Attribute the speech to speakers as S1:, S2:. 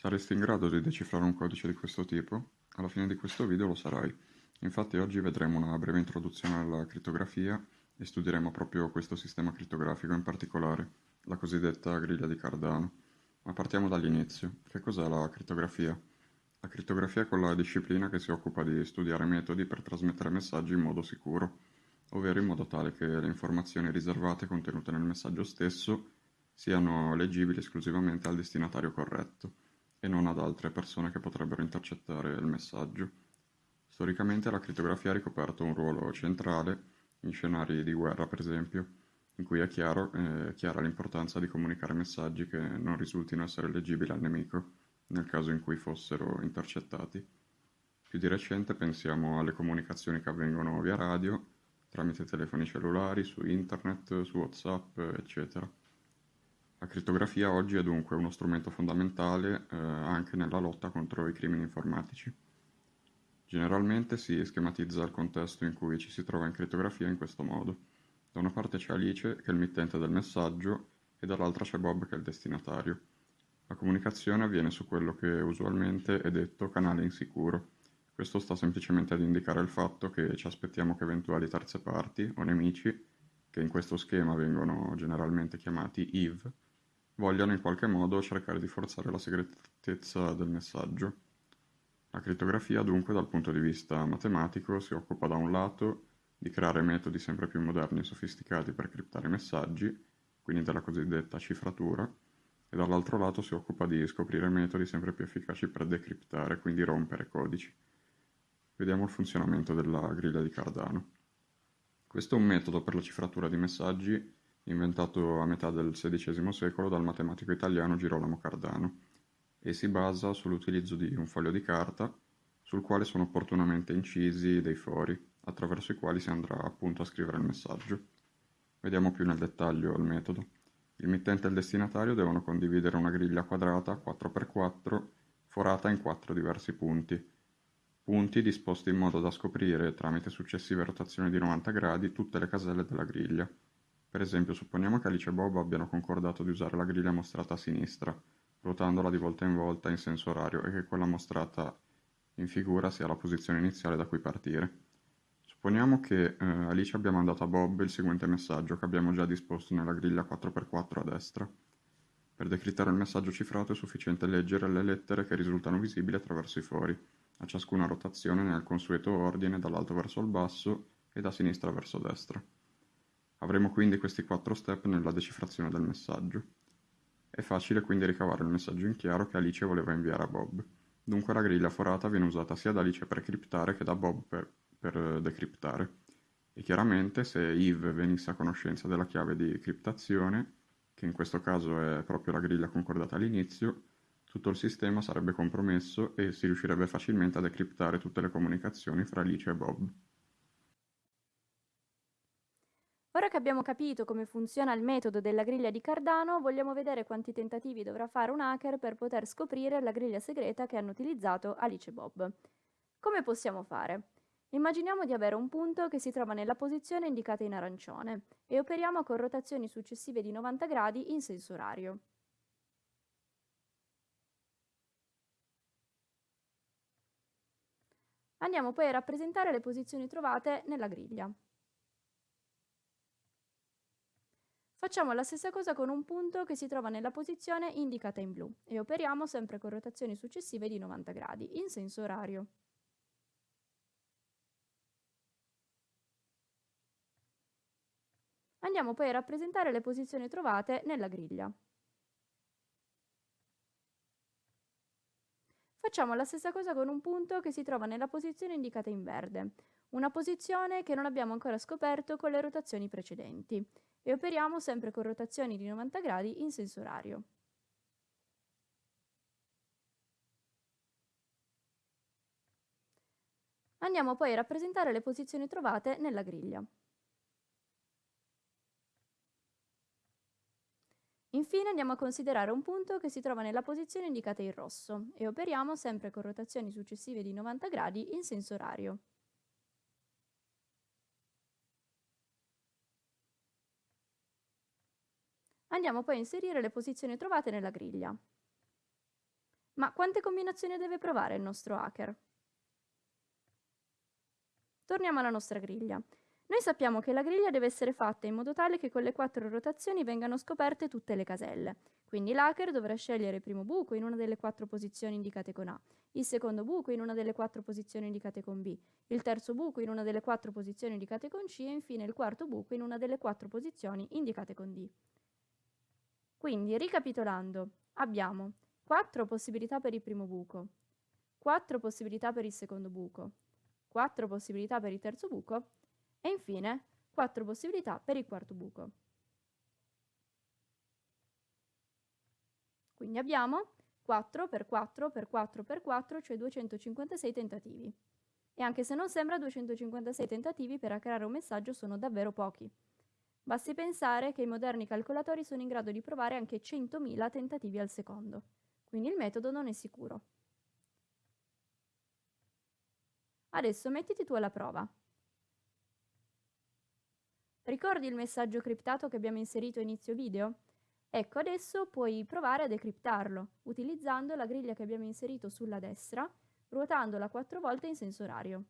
S1: Saresti in grado di decifrare un codice di questo tipo? Alla fine di questo video lo sarai. Infatti oggi vedremo una breve introduzione alla crittografia e studieremo proprio questo sistema crittografico in particolare, la cosiddetta griglia di Cardano. Ma partiamo dall'inizio. Che cos'è la crittografia? La crittografia è quella disciplina che si occupa di studiare metodi per trasmettere messaggi in modo sicuro, ovvero in modo tale che le informazioni riservate contenute nel messaggio stesso siano leggibili esclusivamente al destinatario corretto e non ad altre persone che potrebbero intercettare il messaggio. Storicamente la crittografia ha ricoperto un ruolo centrale in scenari di guerra, per esempio, in cui è chiaro, eh, chiara l'importanza di comunicare messaggi che non risultino essere leggibili al nemico, nel caso in cui fossero intercettati. Più di recente pensiamo alle comunicazioni che avvengono via radio, tramite telefoni cellulari, su internet, su WhatsApp, eccetera. La crittografia oggi è dunque uno strumento fondamentale eh, anche nella lotta contro i crimini informatici. Generalmente si schematizza il contesto in cui ci si trova in crittografia in questo modo. Da una parte c'è Alice, che è il mittente del messaggio, e dall'altra c'è Bob, che è il destinatario. La comunicazione avviene su quello che usualmente è detto canale insicuro. Questo sta semplicemente ad indicare il fatto che ci aspettiamo che eventuali terze parti o nemici, che in questo schema vengono generalmente chiamati EVE, vogliano in qualche modo cercare di forzare la segretezza del messaggio. La crittografia dunque dal punto di vista matematico si occupa da un lato di creare metodi sempre più moderni e sofisticati per criptare messaggi, quindi della cosiddetta cifratura, e dall'altro lato si occupa di scoprire metodi sempre più efficaci per decriptare, quindi rompere codici. Vediamo il funzionamento della griglia di Cardano. Questo è un metodo per la cifratura di messaggi inventato a metà del XVI secolo dal matematico italiano Girolamo Cardano, e si basa sull'utilizzo di un foglio di carta sul quale sono opportunamente incisi dei fori, attraverso i quali si andrà appunto a scrivere il messaggio. Vediamo più nel dettaglio il metodo. Il mittente e il destinatario devono condividere una griglia quadrata 4x4 forata in quattro diversi punti, punti disposti in modo da scoprire, tramite successive rotazioni di 90 gradi, tutte le caselle della griglia. Per esempio, supponiamo che Alice e Bob abbiano concordato di usare la griglia mostrata a sinistra, ruotandola di volta in volta in senso orario e che quella mostrata in figura sia la posizione iniziale da cui partire. Supponiamo che eh, Alice abbia mandato a Bob il seguente messaggio che abbiamo già disposto nella griglia 4x4 a destra. Per decrittare il messaggio cifrato è sufficiente leggere le lettere che risultano visibili attraverso i fori, a ciascuna rotazione nel consueto ordine dall'alto verso il basso e da sinistra verso destra. Avremo quindi questi quattro step nella decifrazione del messaggio. È facile quindi ricavare il messaggio in chiaro che Alice voleva inviare a Bob. Dunque la griglia forata viene usata sia da Alice per criptare che da Bob per, per decriptare. E chiaramente se Eve venisse a conoscenza della chiave di criptazione, che in questo caso è proprio la griglia concordata all'inizio, tutto il sistema sarebbe compromesso e si riuscirebbe facilmente a decriptare tutte le comunicazioni fra Alice e Bob.
S2: Ora che abbiamo capito come funziona il metodo della griglia di Cardano, vogliamo vedere quanti tentativi dovrà fare un hacker per poter scoprire la griglia segreta che hanno utilizzato Alice e Bob. Come possiamo fare? Immaginiamo di avere un punto che si trova nella posizione indicata in arancione e operiamo con rotazioni successive di 90 gradi in senso orario. Andiamo poi a rappresentare le posizioni trovate nella griglia. Facciamo la stessa cosa con un punto che si trova nella posizione indicata in blu e operiamo sempre con rotazioni successive di 90 gradi, in senso orario. Andiamo poi a rappresentare le posizioni trovate nella griglia. Facciamo la stessa cosa con un punto che si trova nella posizione indicata in verde, una posizione che non abbiamo ancora scoperto con le rotazioni precedenti e operiamo sempre con rotazioni di 90 gradi in senso orario. Andiamo poi a rappresentare le posizioni trovate nella griglia. Infine andiamo a considerare un punto che si trova nella posizione indicata in rosso e operiamo sempre con rotazioni successive di 90 gradi in senso orario. Andiamo poi a inserire le posizioni trovate nella griglia. Ma quante combinazioni deve provare il nostro hacker? Torniamo alla nostra griglia. Noi sappiamo che la griglia deve essere fatta in modo tale che con le quattro rotazioni vengano scoperte tutte le caselle. Quindi l'hacker dovrà scegliere il primo buco in una delle quattro posizioni indicate con A, il secondo buco in una delle quattro posizioni indicate con B, il terzo buco in una delle quattro posizioni indicate con C e infine il quarto buco in una delle quattro posizioni indicate con D. Quindi, ricapitolando, abbiamo 4 possibilità per il primo buco, 4 possibilità per il secondo buco, 4 possibilità per il terzo buco e infine 4 possibilità per il quarto buco. Quindi abbiamo 4 per 4 per 4 per 4, cioè 256 tentativi. E anche se non sembra 256 tentativi per creare un messaggio sono davvero pochi. Basti pensare che i moderni calcolatori sono in grado di provare anche 100.000 tentativi al secondo, quindi il metodo non è sicuro. Adesso mettiti tu alla prova. Ricordi il messaggio criptato che abbiamo inserito a inizio video? Ecco, adesso puoi provare a decriptarlo, utilizzando la griglia che abbiamo inserito sulla destra, ruotandola quattro volte in senso orario.